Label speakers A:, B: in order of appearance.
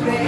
A: baby.